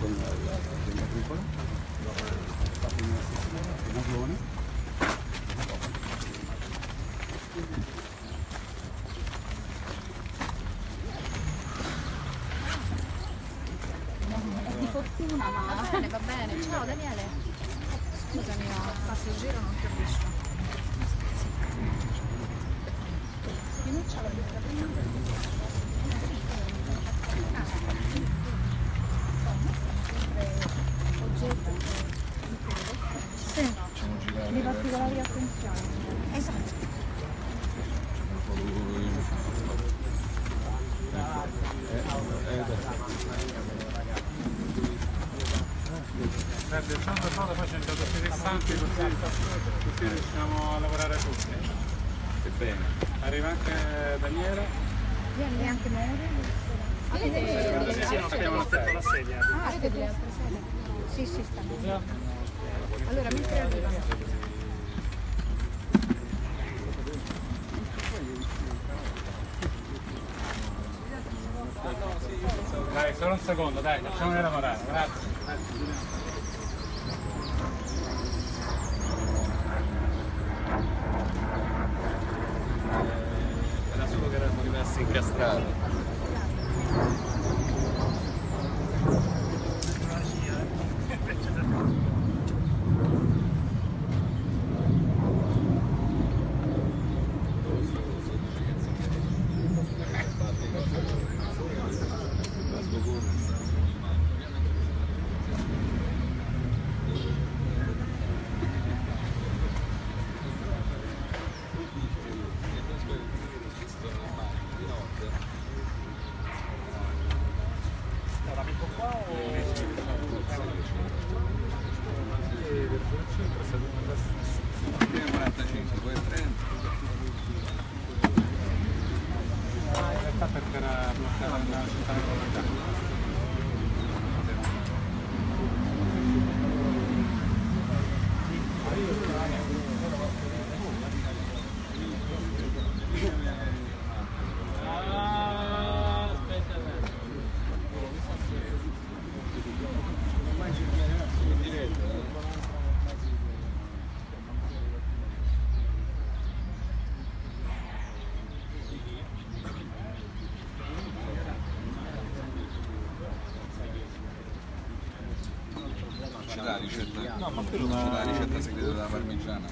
con l'azienda agricola, è stato in una Nagione. Di fortuna, ma va bene, va bene. Ciao Daniele. Scusami, ho fatto il giro, non ti ho visto. Chi non c'ha la busta prima? Oggetto. Sì, di particolari attenzioni. Esatto. Guarda, il giorno dopo poi c'è un dato interessante così, riusciamo a lavorare tutti. Che bene. Arriva anche Daniela. Vieni anche Mauro. Avete Sì, sì, non abbiamo aspetto la sedia. Ah, avete sede? Sì, sì, stanno. Allora, mentre arrivano. Dai, solo un secondo, dai, facciamoli lavorare, grazie. Era solo che erano rimasti incastrati. Prima 45, poi 30. Ah, in realtà perché era bloccata la città metropolitana. C'è la ricetta? No, ma quello c'è la ricetta segreta della parmigiana.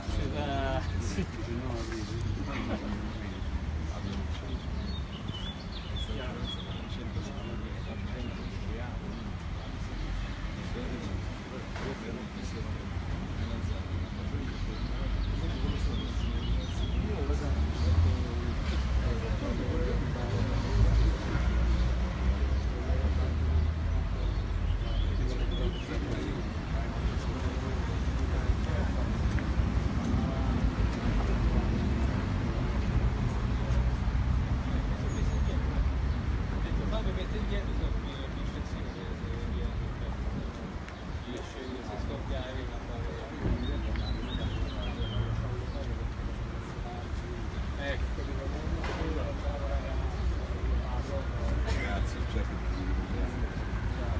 Grazie, cioè,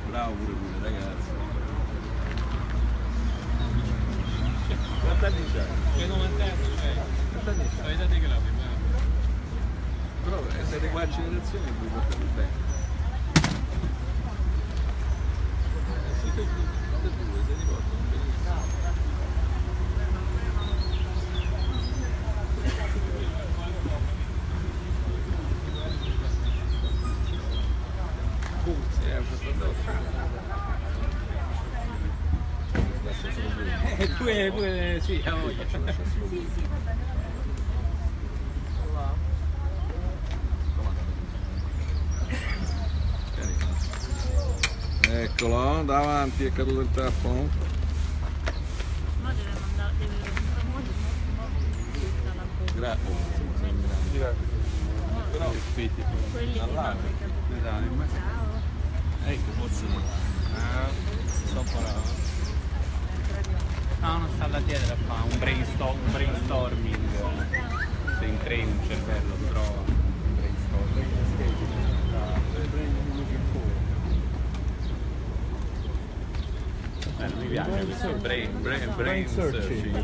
bravo pure pure ragazzi. Quanti anni c'hai? 90 anni, cioè, Quanti anni c'hai? vedete che la prima. Però eh, siete generazione e vi portate bene. Siete tutte e due, se li portano benissimo. Sì, è solo due. E pure, pure, sì, a voglia. Eccolo, davanti è caduto il tappo. Ma deve mandare, deve Grazie. Però quelli che dall'alto. Ecco, forse Sto No, non sta là dietro a fare un, brainstorm, un brainstorming. Se increi un cervello trova. Un brainstorming. Piace questo brain, brain, brain searching. searching.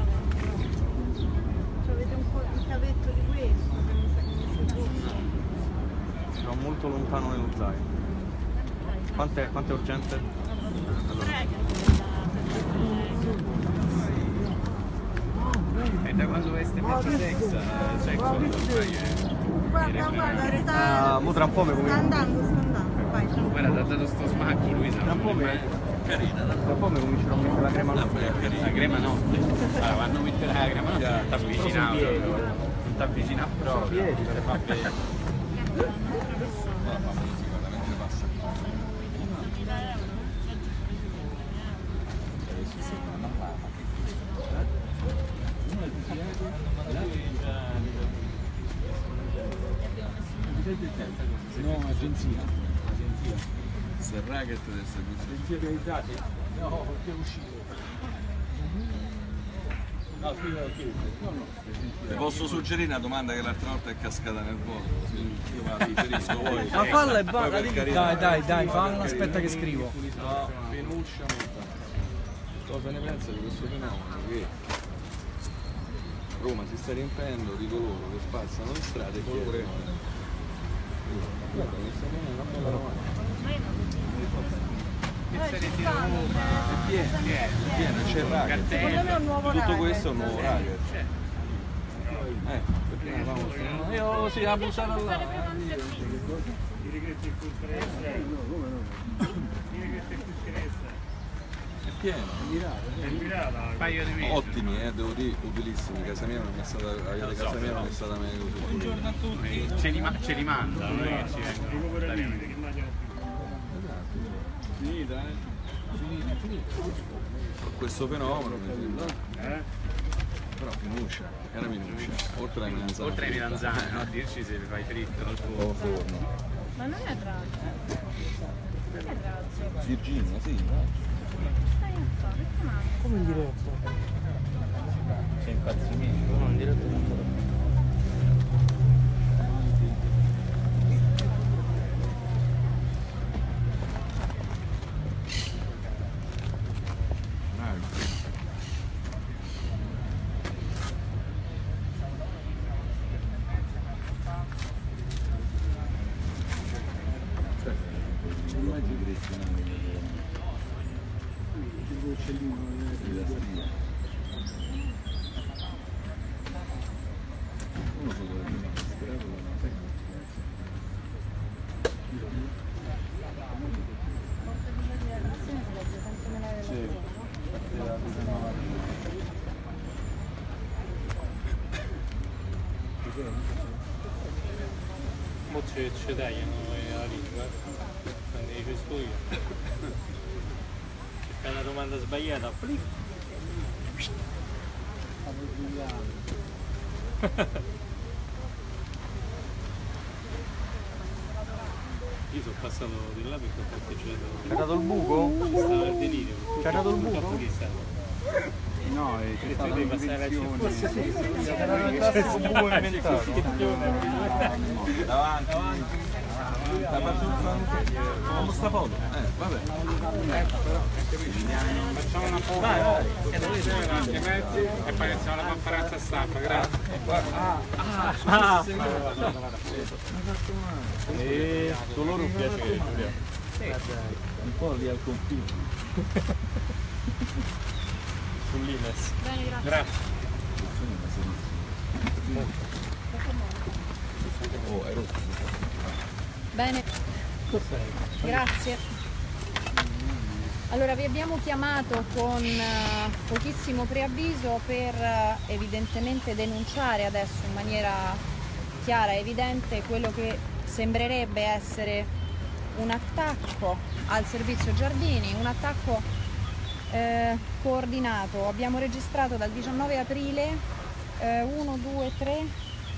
Cioè, avete un po' il cavetto di questo che mi sa che mi siete vicini. Sono molto lontano nello zaino. Quanto quanto è urgente? E da quando veste mezzo sex, sex ormai è... Guarda, guarda, sta, Ah, mo tra un po' mi sta comincio. andando, sta andando. Vai. Guarda, ti ha dato sto smacco Luisa. Tra un po' mi- Carina, Tra un po' mi comincerò a mettere la crema alla La crema no. Allora, quando mettere la crema no, non ti avvicina proprio. Non ti avvicina proprio. fa vedere. No, agenzia. Agenzia. Se il racket del servizio. Agenzia realizzati? No, perché è uscito. No, sì, ok. No, no. Ti posso suggerire una domanda che l'altra volta è cascata nel vuoto? Io me la riferisco voi. Ma falla e basta, dai, dai, dai, poi falla, aspetta che scrivo. Penuccia Montana. Cosa ne pensa di questo fenomeno? Che Roma si sta riempiendo di coloro che spazzano le strade colore. Guarda, mi sta venendo una bella domanda. È pieno, è pieno, c'è il racket. Secondo me è un nuovo Tutto questo è un nuovo racket. Eh, perché non avevamo Io sì, ha buttato là. È pieno. Un paio di mesi. Ottimi, eh, devo dire, utilissimi. Casa mia non è stata, avete casa mia non è stata meglio. Buongiorno a tutti. Ce li, ce li è che ci vengono? Questo fenomeno sembra. Però minuccia, era minuccia. Oltre ai melanzane. Oltre ai melanzane, no? Dirci se le fai fritto al fuoco. O forno. Ma non è razzo. Non è razzo. Virginia, sì. Stai un po', perché mangi? Come in diretta? C'è impazzimento. No, in diretta non so. Mo ci, ci tagliano la lingua, quando dice sto io. Se fai una domanda sbagliata, plic. Io sono passato di là perché ho parcheggiato. C'è dato il buco? Ci stava il delirio. C'è dato il buco? No, eh, c'è stata devi passare la un'invenzione. Era diventato un buco inventato. Davanti. Sta facendo sta foto. Eh, vabbè. Facciamo una foto. Vai, vai. E poi iniziamo la conferenza stampa, grazie. E dolore un piacere, Giulia. Un po' lì al confine. Sull'Ines. Bene, grazie. Grazie. Oh, hai rotto. Bene. Grazie. Allora vi abbiamo chiamato con eh, pochissimo preavviso per eh, evidentemente denunciare adesso in maniera chiara e evidente quello che sembrerebbe essere un attacco al servizio giardini, un attacco eh, coordinato. Abbiamo registrato dal 19 aprile 1, 2, 3,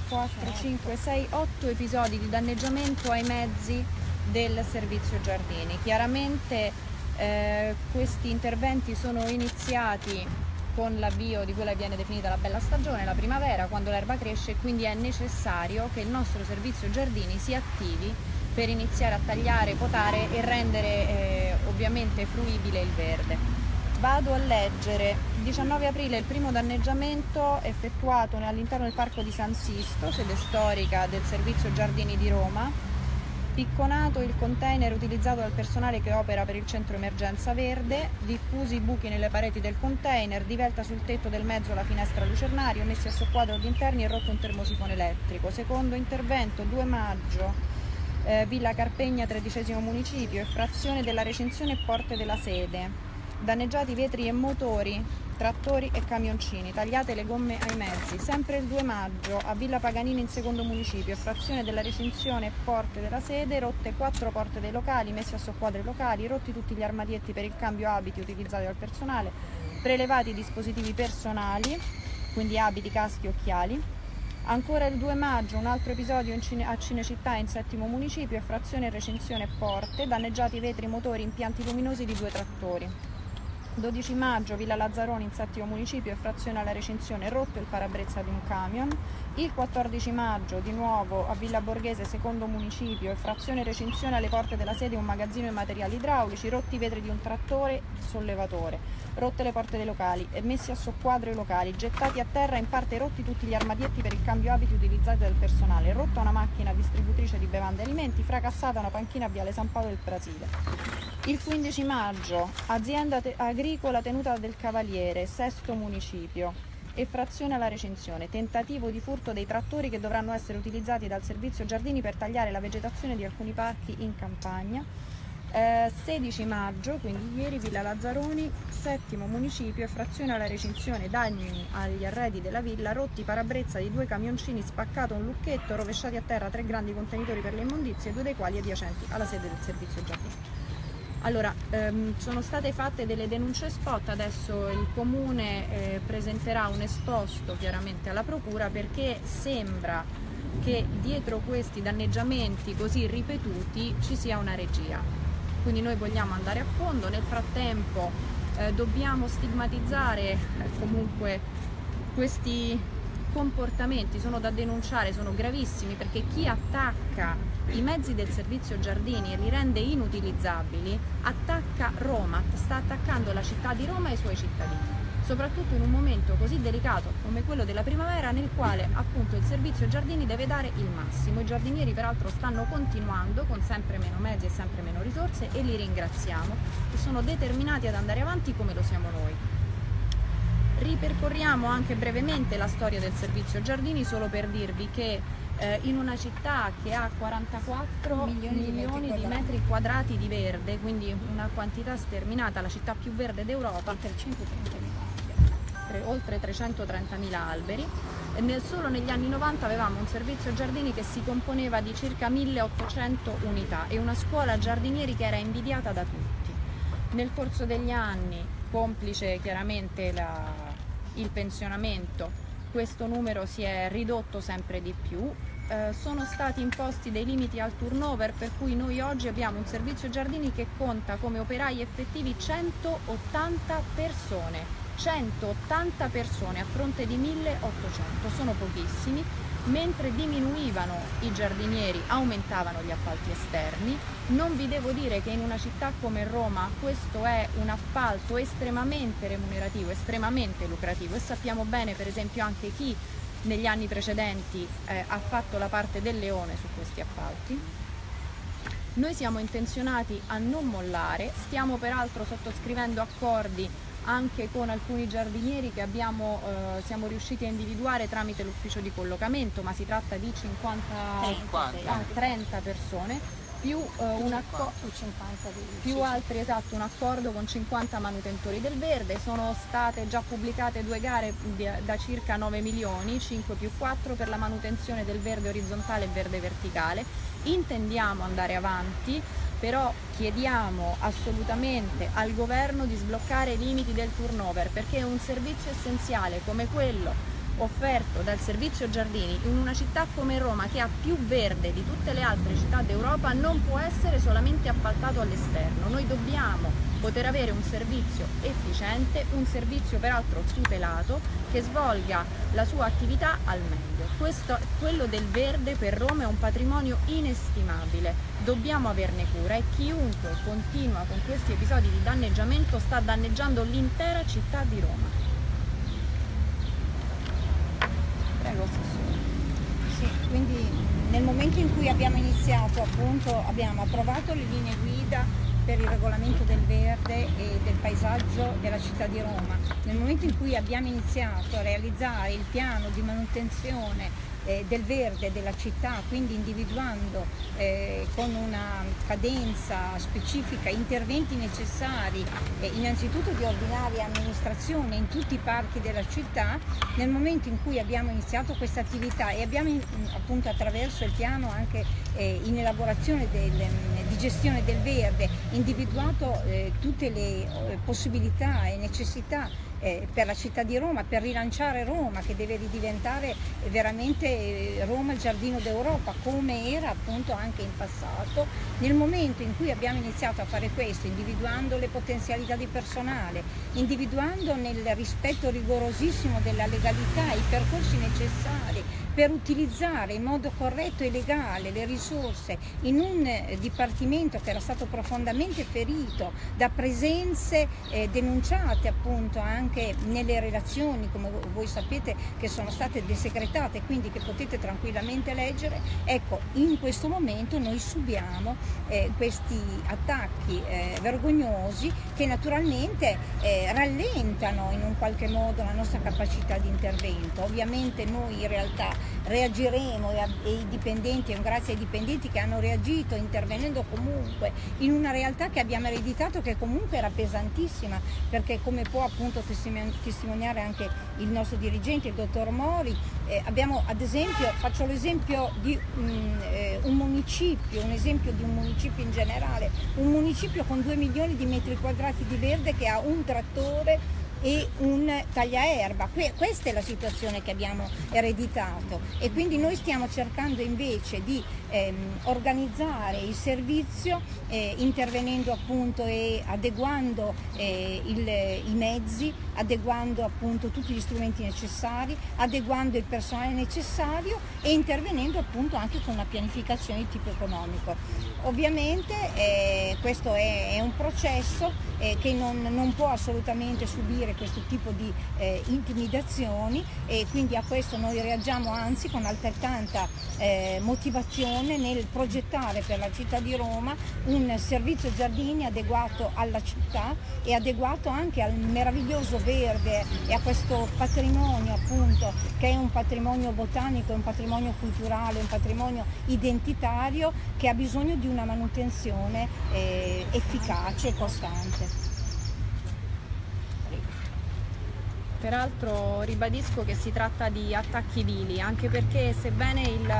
4, 5, 6, 8 episodi di danneggiamento ai mezzi del servizio giardini. Chiaramente eh, questi interventi sono iniziati con l'avvio di quella che viene definita la bella stagione, la primavera, quando l'erba cresce e quindi è necessario che il nostro servizio giardini si attivi per iniziare a tagliare, potare e rendere eh, ovviamente fruibile il verde. Vado a leggere. 19 aprile il primo danneggiamento effettuato all'interno del parco di San Sisto, sede storica del servizio Giardini di Roma. Picconato il container utilizzato dal personale che opera per il centro emergenza verde, diffusi buchi nelle pareti del container, divelta sul tetto del mezzo la finestra lucernario, messi a soqquadro gli interni e rotto un termosifone elettrico. Secondo intervento 2 maggio, eh, Villa Carpegna, tredicesimo municipio, effrazione della recinzione e porte della sede. Danneggiati vetri e motori, trattori e camioncini, tagliate le gomme ai mezzi. Sempre il 2 maggio a Villa Paganini in secondo municipio, frazione della recinzione porte della sede, rotte quattro porte dei locali, messi a soqquadro i locali, rotti tutti gli armadietti per il cambio abiti utilizzati dal personale, prelevati i dispositivi personali, quindi abiti, caschi, occhiali. Ancora il 2 maggio un altro episodio in Cine- a Cinecittà in settimo municipio, frazione, recinzione porte, danneggiati vetri, motori, impianti luminosi di due trattori. 12 maggio Villa Lazzaroni in settimo municipio e frazione alla recinzione rotto il parabrezza di un camion. Il 14 maggio di nuovo a Villa Borghese secondo municipio e frazione recinzione alle porte della sede un magazzino e materiali idraulici, rotti i vetri di un trattore sollevatore, rotte le porte dei locali e messi a soqquadro i locali, gettati a terra in parte rotti tutti gli armadietti per il cambio abiti utilizzati dal personale, rotta una macchina distributrice di bevande e alimenti, fracassata una panchina a Viale San Paolo del Brasile. Il 15 maggio, azienda te- agricola tenuta del Cavaliere, sesto municipio, e frazione alla recinzione, tentativo di furto dei trattori che dovranno essere utilizzati dal servizio giardini per tagliare la vegetazione di alcuni parchi in campagna. Eh, 16 maggio, quindi ieri, Villa Lazzaroni, settimo municipio, e frazione alla recinzione, danni agli arredi della villa, rotti parabrezza di due camioncini, spaccato un lucchetto, rovesciati a terra tre grandi contenitori per le immondizie, due dei quali adiacenti alla sede del servizio giardini. Allora, ehm, sono state fatte delle denunce spot, adesso il comune eh, presenterà un esposto chiaramente alla procura perché sembra che dietro questi danneggiamenti così ripetuti ci sia una regia. Quindi noi vogliamo andare a fondo, nel frattempo eh, dobbiamo stigmatizzare eh, comunque questi comportamenti sono da denunciare, sono gravissimi perché chi attacca i mezzi del servizio giardini e li rende inutilizzabili attacca Roma, sta attaccando la città di Roma e i suoi cittadini soprattutto in un momento così delicato come quello della primavera nel quale appunto il servizio giardini deve dare il massimo. I giardinieri peraltro stanno continuando con sempre meno mezzi e sempre meno risorse e li ringraziamo e sono determinati ad andare avanti come lo siamo noi. Ripercorriamo anche brevemente la storia del servizio giardini solo per dirvi che eh, in una città che ha 44 milioni, Milioni di metri di quadrati. metri quadrati di verde, quindi una quantità sterminata, la città più verde d'Europa, tre- oltre 330.000 alberi. Nel- solo negli anni 90 avevamo un servizio giardini che si componeva di circa 1800 unità e una scuola giardinieri che era invidiata da tutti. Nel corso degli anni, complice chiaramente la- il pensionamento, questo numero si è ridotto sempre di più. Eh, sono stati imposti dei limiti al turnover per cui noi oggi abbiamo un servizio giardini che conta come operai effettivi 180 persone. 180 persone a fronte di 1800, sono pochissimi, mentre diminuivano i giardinieri, aumentavano gli appalti esterni. Non vi devo dire che in una città come Roma questo è un appalto estremamente remunerativo, estremamente lucrativo e sappiamo bene per esempio anche chi negli anni precedenti eh, ha fatto la parte del leone su questi appalti. Noi siamo intenzionati a non mollare, stiamo peraltro sottoscrivendo accordi anche con alcuni giardinieri che abbiamo, eh, siamo riusciti a individuare tramite l'ufficio di collocamento, ma si tratta di 50, 50. ah, 30 persone, più eh, un accordo più altri esatto un accordo con 50 manutentori del verde. Sono state già pubblicate due gare da circa 9 milioni 5 più 4 per la manutenzione del verde orizzontale e verde verticale. Intendiamo andare avanti però chiediamo assolutamente al governo di sbloccare i limiti del turnover perché un servizio essenziale come quello offerto dal servizio giardini in una città come Roma che ha più verde di tutte le altre città d'Europa non può essere solamente appaltato all'esterno, noi dobbiamo poter avere un servizio efficiente, un servizio peraltro tutelato che svolga la sua attività al meglio. Questo, quello del verde per Roma è un patrimonio inestimabile, dobbiamo averne cura e chiunque continua con questi episodi di danneggiamento sta danneggiando l'intera città di Roma. Quindi nel momento in cui abbiamo iniziato appunto abbiamo approvato le linee guida per il regolamento del verde e del paesaggio della città di Roma. Nel momento in cui abbiamo iniziato a realizzare il piano di manutenzione eh, del verde della città, quindi individuando eh, con una cadenza specifica interventi necessari eh, innanzitutto di ordinaria amministrazione in tutti i parchi della città, nel momento in cui abbiamo iniziato questa attività e abbiamo appunto attraverso il piano anche eh, in elaborazione del, di gestione del verde individuato eh, tutte le eh, possibilità e necessità eh, per la città di Roma, per rilanciare Roma che deve ridiventare veramente eh, Roma il giardino d'Europa come era appunto anche in passato. Nel momento in cui abbiamo iniziato a fare questo, individuando le potenzialità di personale, individuando nel rispetto rigorosissimo della legalità i percorsi necessari per utilizzare in modo corretto e legale le risorse in un eh, dipartimento che era stato profondamente ferito da presenze eh, denunciate appunto anche nelle relazioni, come vo- voi sapete, che sono state desecretate, quindi che potete tranquillamente leggere. Ecco, in questo momento noi subiamo eh, questi attacchi eh, vergognosi che naturalmente eh, rallentano in un qualche modo la nostra capacità di intervento. Ovviamente noi in realtà reagiremo e, i dipendenti, e grazie ai dipendenti che hanno reagito intervenendo comunque in una realtà che abbiamo ereditato che comunque era pesantissima perché come può appunto testimon- testimoniare anche il nostro dirigente, il dottor Mori, eh, abbiamo ad esempio, faccio l'esempio di mm, eh, un municipio, un esempio di un municipio in generale, un municipio con 2 milioni di metri quadrati di verde che ha un trattore e un tagliaerba. Que- questa è la situazione che abbiamo ereditato e quindi noi stiamo cercando invece di ehm, organizzare il servizio eh, intervenendo appunto e adeguando eh, il- i mezzi, adeguando appunto tutti gli strumenti necessari, adeguando il personale necessario e intervenendo appunto anche con una pianificazione di tipo economico. Ovviamente eh, questo è, è un processo eh, che non, non può assolutamente subire questo tipo di eh, intimidazioni e quindi a questo noi reagiamo anzi con altrettanta eh, motivazione nel progettare per la città di Roma un servizio giardini adeguato alla città e adeguato anche al meraviglioso verde e a questo patrimonio appunto che è un patrimonio botanico, un patrimonio culturale, un patrimonio identitario che ha bisogno di una manutenzione eh, efficace e costante. Peraltro ribadisco che si tratta di attacchi vili, anche perché sebbene il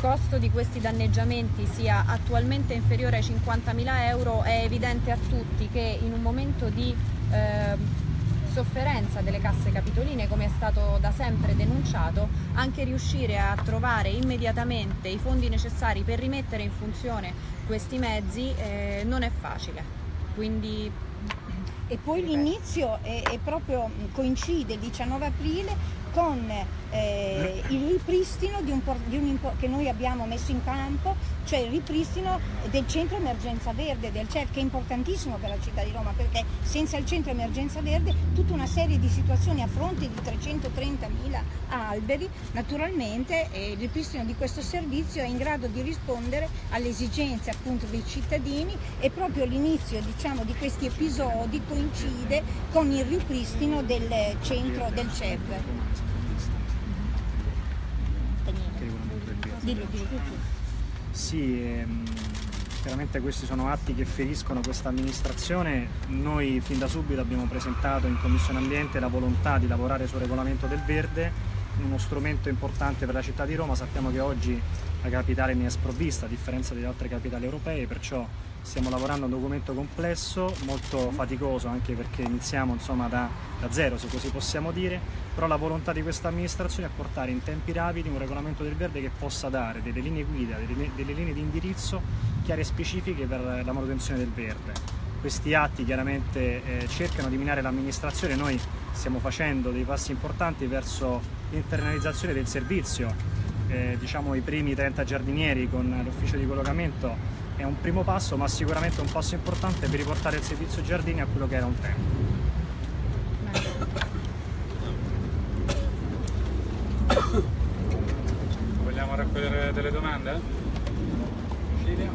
costo di questi danneggiamenti sia attualmente inferiore ai 50.000 euro, è evidente a tutti che in un momento di eh, sofferenza delle casse capitoline, come è stato da sempre denunciato, anche riuscire a trovare immediatamente i fondi necessari per rimettere in funzione questi mezzi eh, non è facile. Quindi E poi l'inizio è, è proprio coincide il 19 aprile con eh, il ripristino di un, di un che noi abbiamo messo in campo, cioè il ripristino del centro emergenza verde del CEF, che è importantissimo per la città di Roma, perché senza il centro emergenza verde tutta una serie di situazioni a fronte di 330.000 alberi, naturalmente eh, il ripristino di questo servizio è in grado di rispondere alle esigenze appunto dei cittadini e proprio l'inizio diciamo, di questi episodi coincide con il ripristino del centro del CEV. Dillo, dillo tu. Sì, ehm, chiaramente questi sono atti che feriscono questa amministrazione. Noi fin da subito abbiamo presentato in Commissione Ambiente la volontà di lavorare sul regolamento del verde, uno strumento importante per la città di Roma. Sappiamo che oggi la capitale ne è sprovvista, a differenza delle altre capitali europee, perciò stiamo lavorando a un documento complesso, molto faticoso anche perché iniziamo insomma, da, da zero se così possiamo dire, però la volontà di questa amministrazione è portare in tempi rapidi un regolamento del verde che possa dare delle linee guida, delle, delle linee di indirizzo chiare e specifiche per la manutenzione del verde. Questi atti chiaramente eh, cercano di minare l'amministrazione, noi stiamo facendo dei passi importanti verso l'internalizzazione del servizio, eh, diciamo i primi 30 giardinieri con l'ufficio di collocamento è un primo passo ma sicuramente un passo importante per riportare il servizio giardini a quello che era un tempo. Vogliamo raccogliere delle domande? Cecilia?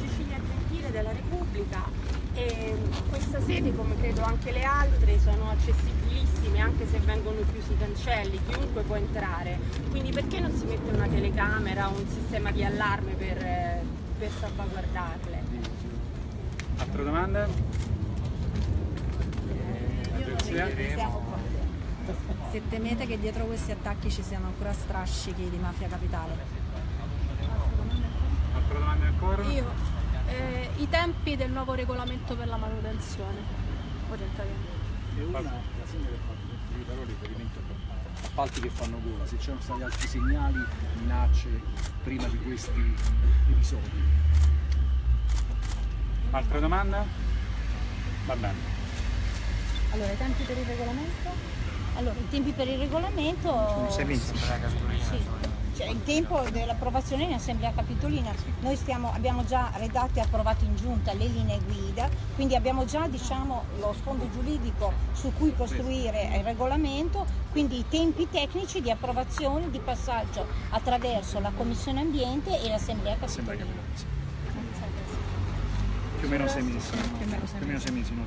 Cecilia Gentile della Repubblica e questa sede come credo anche le altre sono accessibilissime anche se vengono chiusi i cancelli, chiunque può entrare quindi perché non si mette una telecamera o un sistema di allarme per, per salvaguardarle? Altre domande? Se temete che dietro questi attacchi ci siano ancora strascichi di mafia capitale? Altre domande ancora? Io, eh, i tempi del nuovo regolamento per la manutenzione, orientamento. La sindaca ha fatto riferimento a appalti che fanno gola, se c'erano stati altri segnali, minacce prima di questi episodi. Altre domande? Va bene. Allora, i tempi per il regolamento? Allora, i tempi per il regolamento... Sono sei mesi. Sì, cioè il tempo dell'approvazione in assemblea capitolina. Noi stiamo, abbiamo già redatto e approvato in giunta le linee guida, quindi abbiamo già diciamo, lo sfondo giuridico su cui costruire il regolamento, quindi i tempi tecnici di approvazione, di passaggio attraverso la Commissione Ambiente e l'assemblea capitolina. più o meno sei mesi, più o meno sei mesi, no?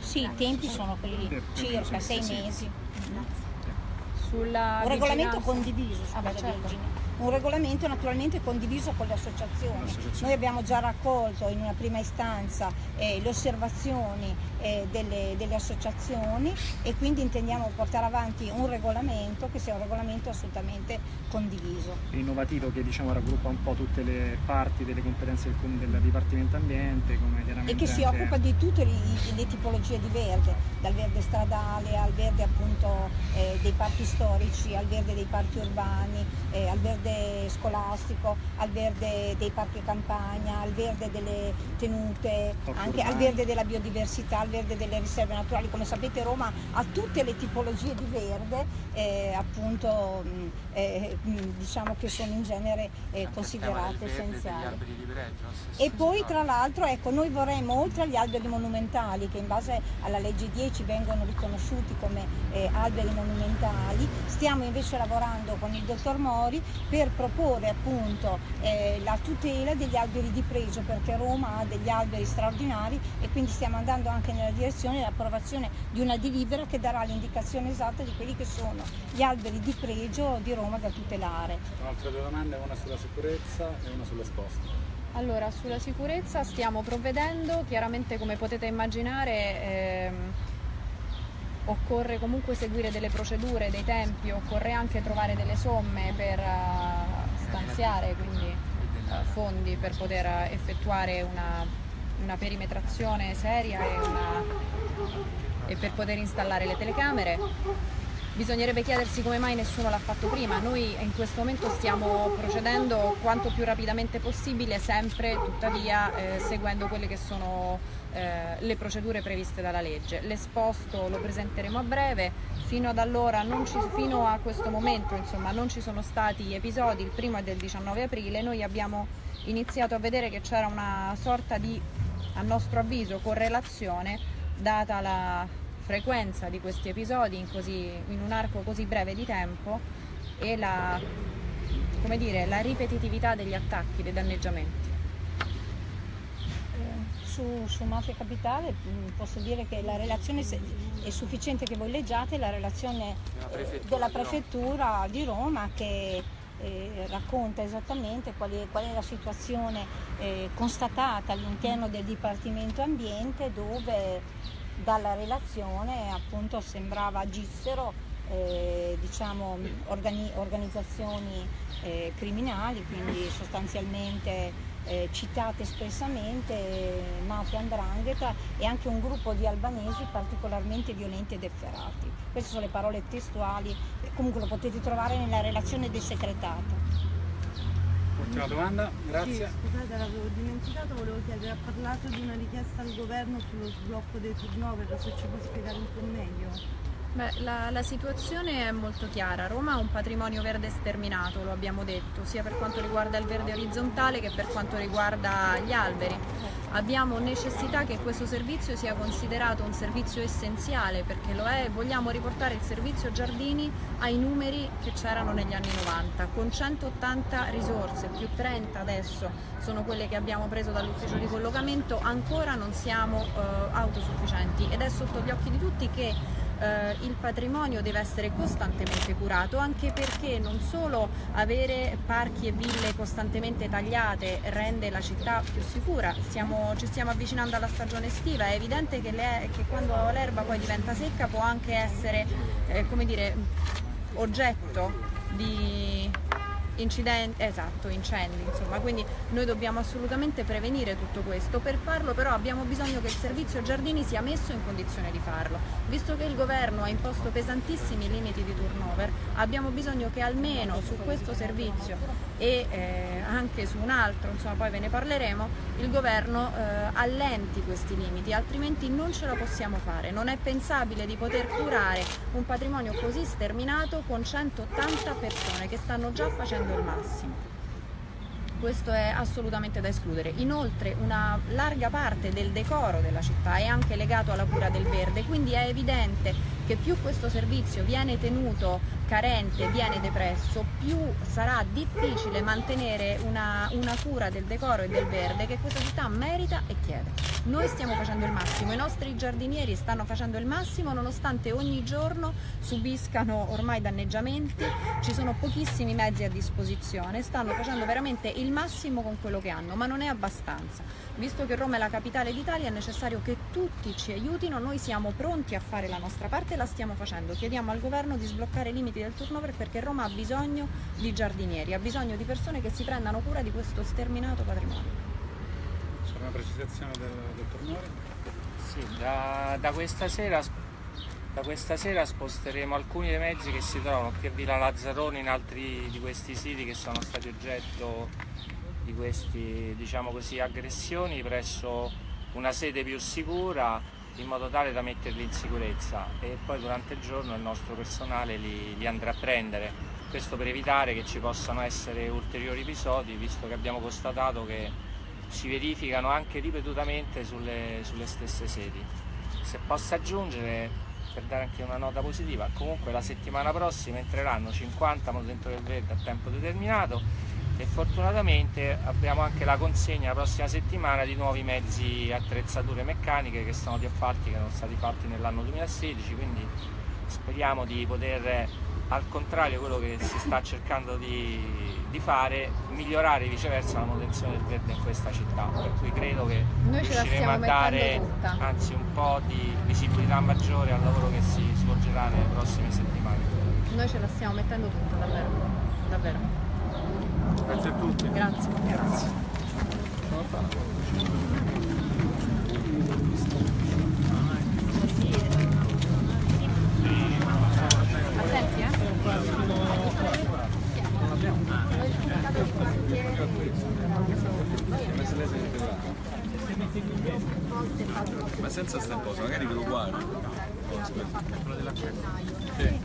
Sì, i tempi sono quelli circa sei mesi. Sulla Un regolamento vigilanza- condiviso, Ah, beh, scusa, certo. Un regolamento naturalmente condiviso con le associazioni. Noi abbiamo già raccolto in una prima istanza eh, le osservazioni eh, delle, delle associazioni e quindi intendiamo portare avanti un regolamento che sia un regolamento assolutamente condiviso. innovativo che diciamo raggruppa un po' tutte le parti delle competenze del, del Dipartimento Ambiente e che si anche- occupa di tutte le, le tipologie di verde, dal verde stradale al verde appunto eh, dei parchi storici, al verde dei parchi urbani, eh, al verde scolastico, al verde dei parchi campagna, al verde delle tenute, anche al verde della biodiversità, verde delle riserve naturali. Come sapete Roma ha tutte le tipologie di verde eh, appunto mh, eh, mh, diciamo che sono in genere eh, considerate essenziali. E poi tra l'altro ecco, noi vorremmo oltre agli alberi monumentali che in base alla legge 10 vengono riconosciuti come eh, alberi monumentali, stiamo invece lavorando con il dottor Mori per proporre appunto eh, la tutela degli alberi di pregio perché Roma ha degli alberi straordinari e quindi stiamo andando anche nella direzione dell'approvazione di una delibera che darà l'indicazione esatta di quelli che sono gli alberi di pregio di Roma da tutelare. Altre due domande, una sulla sicurezza e una sull'esposto. Allora, sulla sicurezza stiamo provvedendo, chiaramente come potete immaginare ehm, occorre comunque seguire delle procedure, dei tempi, occorre anche trovare delle somme per eh, stanziare quindi eh, fondi per poter eh, effettuare una, una perimetrazione seria e, una- e per poter installare le telecamere. Bisognerebbe chiedersi come mai nessuno l'ha fatto prima. Noi in questo momento stiamo procedendo quanto più rapidamente possibile, sempre tuttavia eh, seguendo quelle che sono eh, le procedure previste dalla legge. L'esposto lo presenteremo a breve, fino ad allora, ci- fino a questo momento insomma, non ci sono stati episodi, il primo è del 19 aprile, noi abbiamo iniziato a vedere che c'era una sorta di, a nostro avviso, correlazione data la frequenza di questi episodi in, così- in un arco così breve di tempo e la, come dire, la ripetitività degli attacchi, dei danneggiamenti. Eh, Su, su Mafia Capitale mh, posso dire che la relazione se- è sufficiente che voi leggiate la relazione eh, della prefettura di Roma che eh, racconta esattamente qual è, qual è la situazione eh, constatata all'interno del Dipartimento Ambiente dove dalla relazione appunto sembrava agissero eh, diciamo, organi- organizzazioni eh, criminali, quindi sostanzialmente eh, citate espressamente eh, mafia andrangheta e anche un gruppo di albanesi particolarmente violenti ed efferati. Queste sono le parole testuali, comunque lo potete trovare nella relazione del segretato. Ultima domanda, Sì, grazie. scusate, l'avevo dimenticato, volevo chiedere, ha parlato di una richiesta al governo sullo sblocco dei turnover, se ci può spiegare un po' meglio? Beh, la, la situazione è molto chiara. Roma ha un patrimonio verde sterminato, lo abbiamo detto, sia per quanto riguarda il verde orizzontale che per quanto riguarda gli alberi. Abbiamo necessità che questo servizio sia considerato un servizio essenziale perché lo è e vogliamo riportare il servizio giardini ai numeri che c'erano negli anni 90, con 180 risorse, più 30 adesso sono quelle che abbiamo preso dall'ufficio di collocamento, ancora non siamo eh, autosufficienti ed è sotto gli occhi di tutti che eh, il patrimonio deve essere costantemente curato anche perché non solo avere parchi e ville costantemente tagliate rende la città più sicura, Stiamo- ci stiamo avvicinando alla stagione estiva, è evidente che, le- che quando l'erba poi diventa secca può anche essere eh, dire, oggetto di incidenti, esatto, incendi, insomma, quindi noi dobbiamo assolutamente prevenire tutto questo. Per farlo però abbiamo bisogno che il servizio giardini sia messo in condizione di farlo. Visto che il governo ha imposto pesantissimi limiti di turnover, abbiamo bisogno che almeno su questo servizio e eh, anche su un altro, insomma poi ve ne parleremo, il governo eh, allenti questi limiti, altrimenti non ce la possiamo fare. Non è pensabile di poter curare un patrimonio così sterminato con 180 persone che stanno già facendo il massimo. Questo è assolutamente da escludere. Inoltre una larga parte del decoro della città è anche legato alla cura del verde, quindi è evidente che più questo servizio viene tenuto carente, viene depresso, più sarà difficile mantenere una, una cura del decoro e del verde che questa città merita e chiede. Noi stiamo facendo il massimo, i nostri giardinieri stanno facendo il massimo nonostante ogni giorno subiscano ormai danneggiamenti, ci sono pochissimi mezzi a disposizione, stanno facendo veramente il massimo con quello che hanno, ma non è abbastanza. Visto che Roma è la capitale d'Italia è necessario che tutti ci aiutino, noi siamo pronti a fare la nostra parte la stiamo facendo. Chiediamo al governo di sbloccare i limiti del turnover perché Roma ha bisogno di giardinieri, ha bisogno di persone che si prendano cura di questo sterminato patrimonio. C'è una precisazione del dottor Mori? Sì, da, da questa sera, da questa sera sposteremo alcuni dei mezzi che si trovano qui a Villa Lazzaroni in altri di questi siti che sono stati oggetto di queste diciamo così, aggressioni presso una sede più sicura in modo tale da metterli in sicurezza e poi durante il giorno il nostro personale li, li andrà a prendere. Questo per evitare che ci possano essere ulteriori episodi, visto che abbiamo constatato che si verificano anche ripetutamente sulle, sulle stesse sedi. Se posso aggiungere, per dare anche una nota positiva, comunque la settimana prossima entreranno 50 manutentori del verde a tempo determinato e fortunatamente abbiamo anche la consegna la prossima settimana di nuovi mezzi e attrezzature meccaniche che sono di appalti che erano stati fatti nell'anno 2016, quindi speriamo di poter, al contrario quello che si sta cercando di, di fare, migliorare viceversa la manutenzione del verde in questa città, per cui credo che Noi riusciremo a dare anzi un po' di visibilità maggiore al lavoro che si svolgerà nelle prossime settimane. Noi ce la stiamo mettendo tutta, davvero. davvero. Grazie a tutti. Grazie. Grazie. Attenti, eh? Ma senza sta cosa, magari ve lo guardo. Oh, aspetta. Sì.